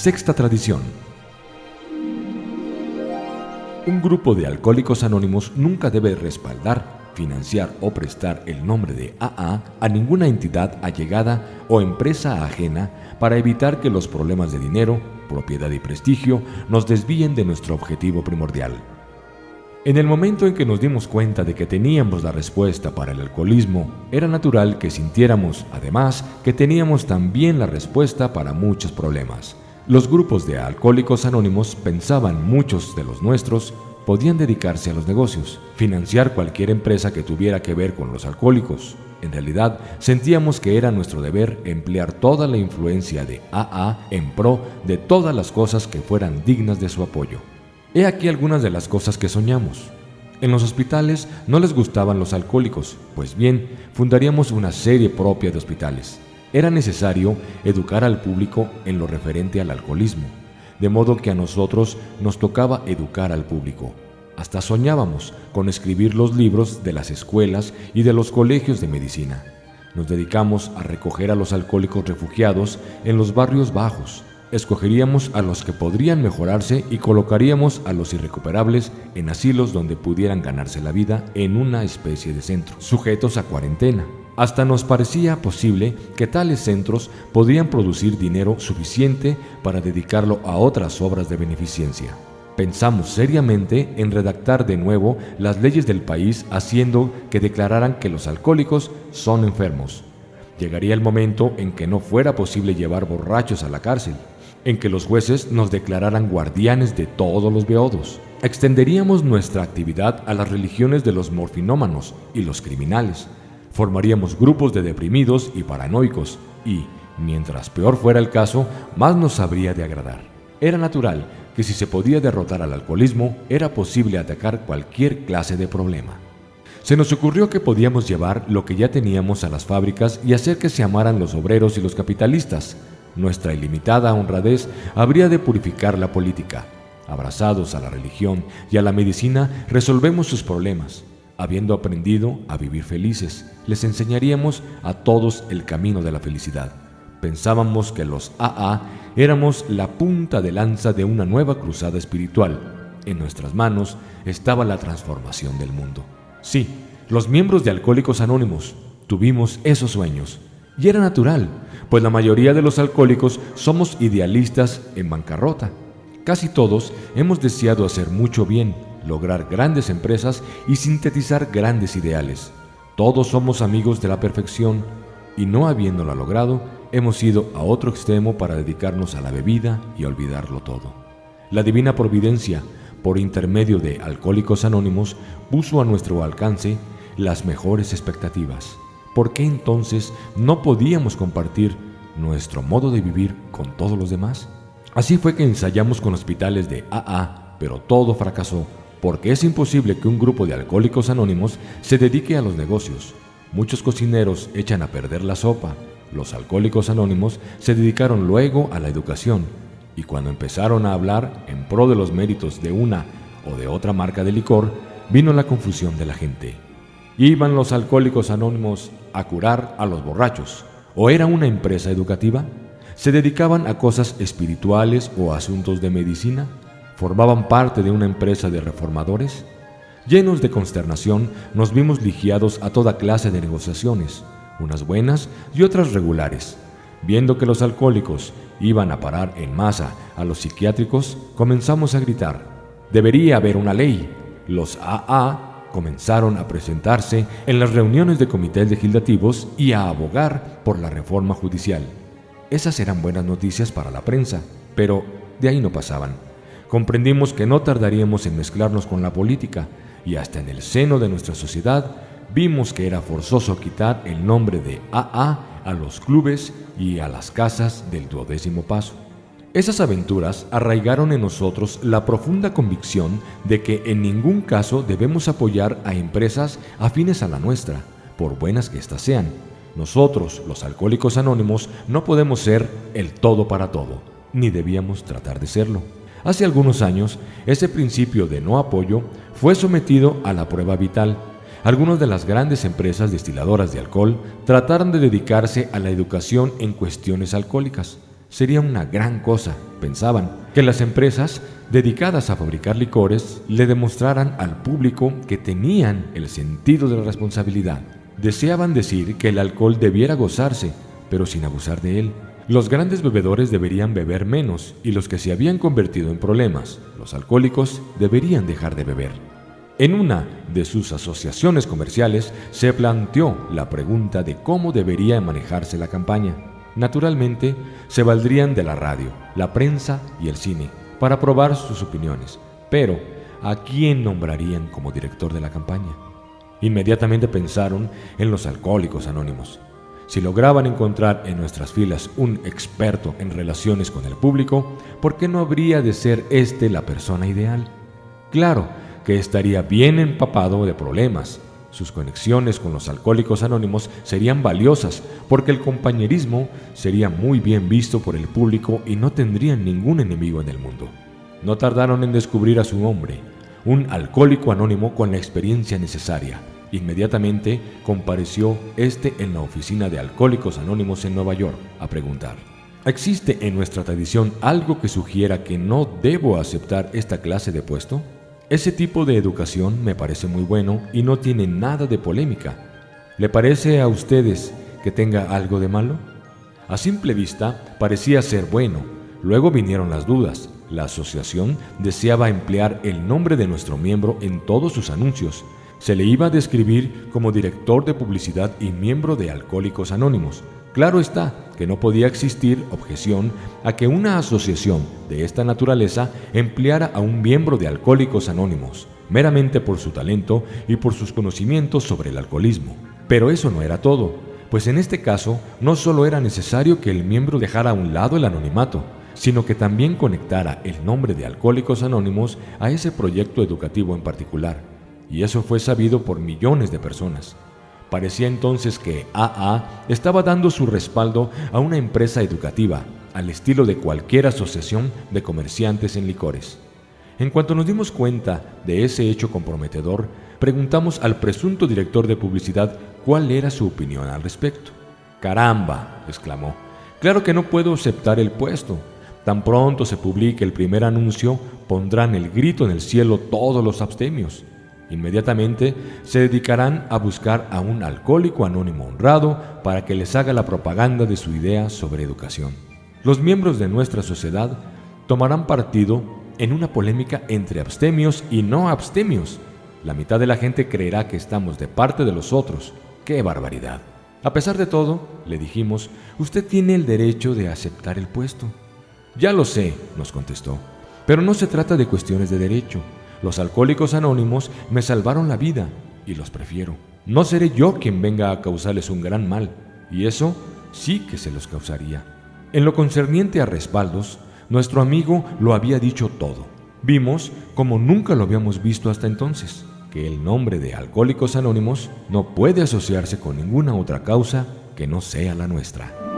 Sexta tradición. Un grupo de alcohólicos anónimos nunca debe respaldar, financiar o prestar el nombre de AA a ninguna entidad allegada o empresa ajena para evitar que los problemas de dinero, propiedad y prestigio nos desvíen de nuestro objetivo primordial. En el momento en que nos dimos cuenta de que teníamos la respuesta para el alcoholismo, era natural que sintiéramos, además, que teníamos también la respuesta para muchos problemas. Los grupos de alcohólicos anónimos pensaban muchos de los nuestros podían dedicarse a los negocios, financiar cualquier empresa que tuviera que ver con los alcohólicos. En realidad, sentíamos que era nuestro deber emplear toda la influencia de AA en pro de todas las cosas que fueran dignas de su apoyo. He aquí algunas de las cosas que soñamos. En los hospitales no les gustaban los alcohólicos, pues bien, fundaríamos una serie propia de hospitales. Era necesario educar al público en lo referente al alcoholismo, de modo que a nosotros nos tocaba educar al público. Hasta soñábamos con escribir los libros de las escuelas y de los colegios de medicina. Nos dedicamos a recoger a los alcohólicos refugiados en los barrios bajos, Escogeríamos a los que podrían mejorarse y colocaríamos a los irrecuperables en asilos donde pudieran ganarse la vida en una especie de centro, sujetos a cuarentena. Hasta nos parecía posible que tales centros podrían producir dinero suficiente para dedicarlo a otras obras de beneficencia. Pensamos seriamente en redactar de nuevo las leyes del país haciendo que declararan que los alcohólicos son enfermos. Llegaría el momento en que no fuera posible llevar borrachos a la cárcel en que los jueces nos declararan guardianes de todos los beodos. Extenderíamos nuestra actividad a las religiones de los morfinómanos y los criminales. Formaríamos grupos de deprimidos y paranoicos y, mientras peor fuera el caso, más nos habría de agradar. Era natural que si se podía derrotar al alcoholismo, era posible atacar cualquier clase de problema. Se nos ocurrió que podíamos llevar lo que ya teníamos a las fábricas y hacer que se amaran los obreros y los capitalistas, nuestra ilimitada honradez habría de purificar la política. Abrazados a la religión y a la medicina, resolvemos sus problemas. Habiendo aprendido a vivir felices, les enseñaríamos a todos el camino de la felicidad. Pensábamos que los AA éramos la punta de lanza de una nueva cruzada espiritual. En nuestras manos estaba la transformación del mundo. Sí, los miembros de Alcohólicos Anónimos tuvimos esos sueños. Y era natural, pues la mayoría de los alcohólicos somos idealistas en bancarrota. Casi todos hemos deseado hacer mucho bien, lograr grandes empresas y sintetizar grandes ideales. Todos somos amigos de la perfección y no habiéndola logrado, hemos ido a otro extremo para dedicarnos a la bebida y olvidarlo todo. La divina providencia, por intermedio de Alcohólicos Anónimos, puso a nuestro alcance las mejores expectativas. ¿por qué entonces no podíamos compartir nuestro modo de vivir con todos los demás? Así fue que ensayamos con hospitales de AA, pero todo fracasó, porque es imposible que un grupo de alcohólicos anónimos se dedique a los negocios. Muchos cocineros echan a perder la sopa. Los alcohólicos anónimos se dedicaron luego a la educación, y cuando empezaron a hablar en pro de los méritos de una o de otra marca de licor, vino la confusión de la gente. ¿Iban los alcohólicos anónimos a curar a los borrachos? ¿O era una empresa educativa? ¿Se dedicaban a cosas espirituales o asuntos de medicina? ¿Formaban parte de una empresa de reformadores? Llenos de consternación, nos vimos ligiados a toda clase de negociaciones, unas buenas y otras regulares. Viendo que los alcohólicos iban a parar en masa a los psiquiátricos, comenzamos a gritar, debería haber una ley. Los AA comenzaron a presentarse en las reuniones de comités legislativos y a abogar por la reforma judicial. Esas eran buenas noticias para la prensa, pero de ahí no pasaban. Comprendimos que no tardaríamos en mezclarnos con la política y hasta en el seno de nuestra sociedad vimos que era forzoso quitar el nombre de AA a los clubes y a las casas del duodécimo paso. Esas aventuras arraigaron en nosotros la profunda convicción de que en ningún caso debemos apoyar a empresas afines a la nuestra, por buenas que éstas sean. Nosotros, los alcohólicos anónimos, no podemos ser el todo para todo, ni debíamos tratar de serlo. Hace algunos años, ese principio de no apoyo fue sometido a la prueba vital. Algunas de las grandes empresas destiladoras de alcohol trataron de dedicarse a la educación en cuestiones alcohólicas Sería una gran cosa, pensaban, que las empresas dedicadas a fabricar licores le demostraran al público que tenían el sentido de la responsabilidad. Deseaban decir que el alcohol debiera gozarse, pero sin abusar de él. Los grandes bebedores deberían beber menos y los que se habían convertido en problemas, los alcohólicos, deberían dejar de beber. En una de sus asociaciones comerciales se planteó la pregunta de cómo debería manejarse la campaña. Naturalmente, se valdrían de la radio, la prensa y el cine para probar sus opiniones, pero ¿a quién nombrarían como director de la campaña? Inmediatamente pensaron en los alcohólicos anónimos. Si lograban encontrar en nuestras filas un experto en relaciones con el público, ¿por qué no habría de ser éste la persona ideal? Claro que estaría bien empapado de problemas. Sus conexiones con los alcohólicos anónimos serían valiosas porque el compañerismo sería muy bien visto por el público y no tendrían ningún enemigo en el mundo. No tardaron en descubrir a su hombre, un alcohólico anónimo con la experiencia necesaria. Inmediatamente compareció este en la oficina de Alcohólicos Anónimos en Nueva York a preguntar, ¿existe en nuestra tradición algo que sugiera que no debo aceptar esta clase de puesto? Ese tipo de educación me parece muy bueno y no tiene nada de polémica. ¿Le parece a ustedes que tenga algo de malo? A simple vista parecía ser bueno. Luego vinieron las dudas. La asociación deseaba emplear el nombre de nuestro miembro en todos sus anuncios. Se le iba a describir como director de publicidad y miembro de Alcohólicos Anónimos. Claro está que no podía existir objeción a que una asociación de esta naturaleza empleara a un miembro de Alcohólicos Anónimos, meramente por su talento y por sus conocimientos sobre el alcoholismo. Pero eso no era todo, pues en este caso no solo era necesario que el miembro dejara a un lado el anonimato, sino que también conectara el nombre de Alcohólicos Anónimos a ese proyecto educativo en particular. Y eso fue sabido por millones de personas. Parecía entonces que AA estaba dando su respaldo a una empresa educativa, al estilo de cualquier asociación de comerciantes en licores. En cuanto nos dimos cuenta de ese hecho comprometedor, preguntamos al presunto director de publicidad cuál era su opinión al respecto. Caramba, exclamó, claro que no puedo aceptar el puesto. Tan pronto se publique el primer anuncio, pondrán el grito en el cielo todos los abstemios. Inmediatamente se dedicarán a buscar a un alcohólico anónimo honrado para que les haga la propaganda de su idea sobre educación. Los miembros de nuestra sociedad tomarán partido en una polémica entre abstemios y no abstemios. La mitad de la gente creerá que estamos de parte de los otros. ¡Qué barbaridad! A pesar de todo, le dijimos, usted tiene el derecho de aceptar el puesto. Ya lo sé, nos contestó, pero no se trata de cuestiones de derecho. Los alcohólicos anónimos me salvaron la vida y los prefiero. No seré yo quien venga a causarles un gran mal, y eso sí que se los causaría. En lo concerniente a respaldos, nuestro amigo lo había dicho todo. Vimos, como nunca lo habíamos visto hasta entonces, que el nombre de Alcohólicos Anónimos no puede asociarse con ninguna otra causa que no sea la nuestra.